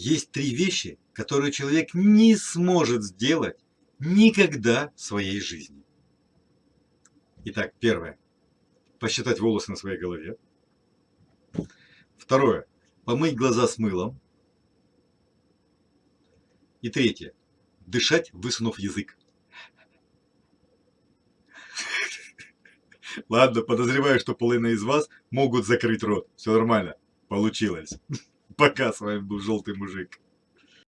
Есть три вещи, которые человек не сможет сделать никогда в своей жизни. Итак, первое. Посчитать волосы на своей голове. Второе. Помыть глаза с мылом. И третье. Дышать, высунув язык. Ладно, подозреваю, что половина из вас могут закрыть рот. Все нормально. Получилось. Пока, с вами был Желтый Мужик.